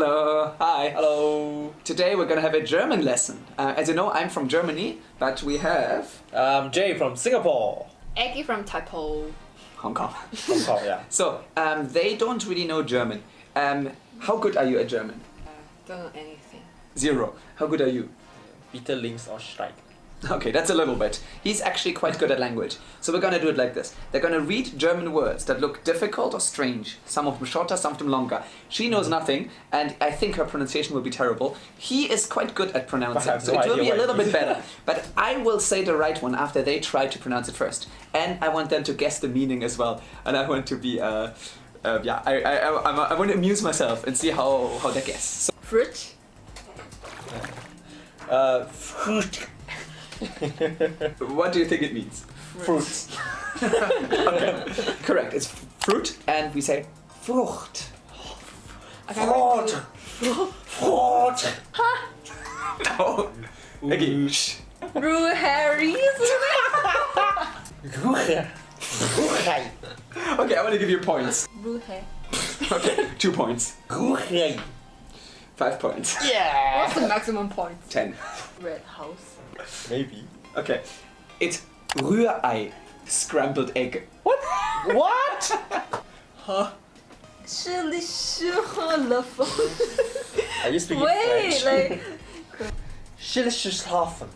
Hello, hi. Hello. Today we're gonna have a German lesson. Uh, as you know, I'm from Germany, but we have I'm Jay from Singapore. Eggy from Typo. Hong Kong. Hong Kong, yeah. So um, they don't really know German. Um, how good are you at German? Uh, don't know anything. Zero. How good are you? Peter Links or Strike. Okay, that's a little bit. He's actually quite good at language. So we're gonna do it like this. They're gonna read German words that look difficult or strange. Some of them shorter, some of them longer. She knows nothing, and I think her pronunciation will be terrible. He is quite good at pronouncing, so no it will be a little bit better. But I will say the right one after they try to pronounce it first. And I want them to guess the meaning as well. And I want to be, uh, uh, yeah, I, I, I, I want to amuse myself and see how, how they guess. So, Fruit. Uh, fruit. what do you think it means? Fruits. Correct, it's fruit, and we say Frucht. I can't Fruit. Fruit. No. Again. shh. Rue Harry. Ruhe. Ruhe. Okay, I want to give you points. Rue Okay, two points. Ruhe. Five points. Yeah. What's the maximum point? Ten. Red House. Maybe. Okay. It's Rührei. Scrambled egg. What? What? Surely, sure, love. Are you speaking Wait, French? like. Schillerschlafen.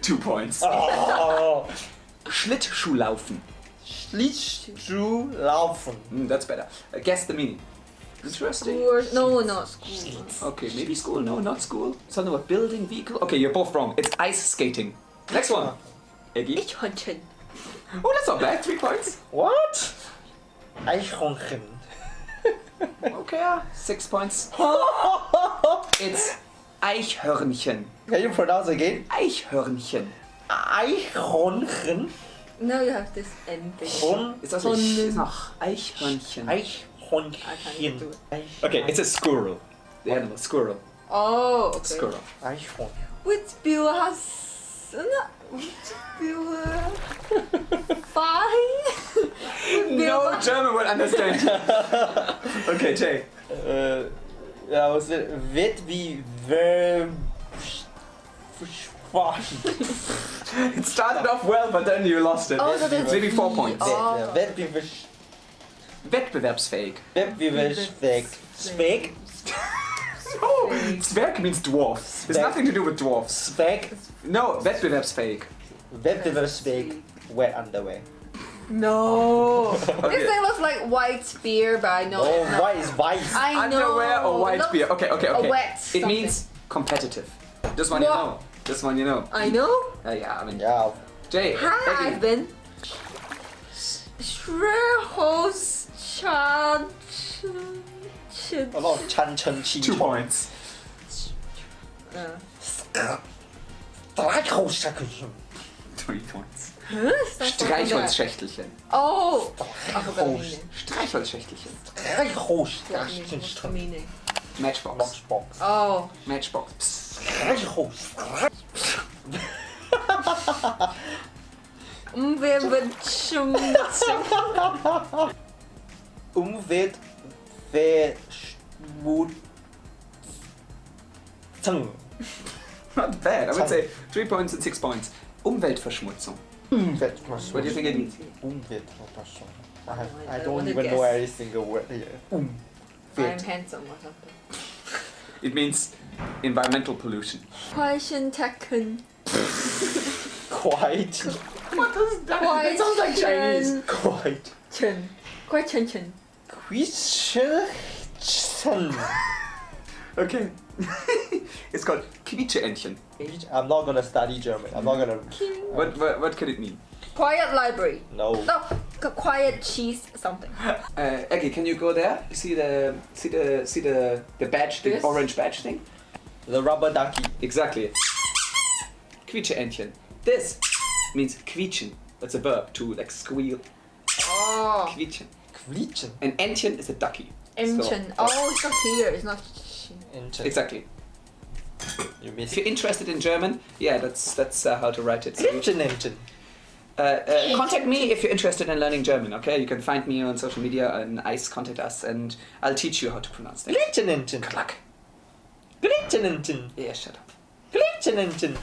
Two points. Oh. Schlittschuhlaufen. Schlittschuhlaufen. Mm, that's better. Uh, guess the meaning. Interesting. School. No, not school. Okay, maybe school. No, not school. Something about building, vehicle. Okay, you're both wrong. It's ice skating. Next one. Eggy. Ich Hunchen. Oh, that's not bad. Three points. What? Eichhornchen. Okay. Six points. It's Eichhörnchen. Can you pronounce again? Eichhörnchen. Eichhornchen. Now you have this end thing. Horn. Ist das nicht? Ist Eichhörnchen. Eichhornchen. do it. Okay, it's a squirrel. The animal, squirrel. Oh, okay. Squirrel. Eichhorn. Which bill has. No, which bill. Uh, fine. No German would understand. okay, Jay. Uh, äh, ja, was it. Wird wie Verb. It started off well, but then you lost it. Oh, so there's Maybe four points. Oh. Wettbewerbsfähig. Wettbewerbsfähig. Wettbewerbsfähig. Speak. Oh, Zwerg means dwarf. There's Zwerg. nothing to do with dwarfs. Speck. No, wettbewerbsfähig. Wettbewerbsfähig. Wet underwear. No. This Okay. thing looks like white beer, but I know Oh, it's not. white is white. I know. Underwear or white Looks- beer? Okay, okay, a okay. wet It means competitive. This one you know. This one you know. I know. Uh, yeah, I mean, Yeah. Jay. Hi, Eggy. I've Chan. A lot of chan chen chi. Two points. Uh, Streichholzschackelchen. Three points. huh? That's not from that. Streichholzschächtelchen. Oh, I forgot the Streichholz. meaning. Streichholzschächtelchen. What meaning? What's the Streichholzschackelchen. meaning? Matchbox. Boxbox. Oh, Matchbox. Psst. Streichholz. Umweltschum. Umwelt. Verschmutzung. Not bad. I would say three points and six points. Umweltverschmutzung. Umweltverschmutzung. What do you think it means? Umweltverschmutzung. I, have, I I don't don't wanna even know guess. every single word here. Um. I'm handsome or something. It means environmental pollution. Question taken. Quite. What does Quite It sounds like Chinese. Quite. Chen. Quite Chen Chen. Quietschen. Okay. it's called Quietscheentchen. I'm not gonna study German. I'm not gonna. What, what, what could it mean? Quiet library. No. No, quiet cheese something. Uh, Eggy, can you go there? See the see the see the the badge, the This? orange badge thing? The rubber ducky. Exactly. Quietscheentchen. This means quietschen. That's a verb to like squeal. Oh, Quietschen. Quietschen. And Entchen is a ducky. Entchen. Oh, it's not here. It's not. Entchen. Exactly. You If you're interested in German, yeah, that's that's uh, how to write it. So you- Quietschen Uh, uh, contact me if you're interested in learning German. Okay, you can find me on social media and ICE. Contact us, and I'll teach you how to pronounce things. Glitchenenten. Good luck. Glitchenenten. Yeah, shut up. Glitchenenten.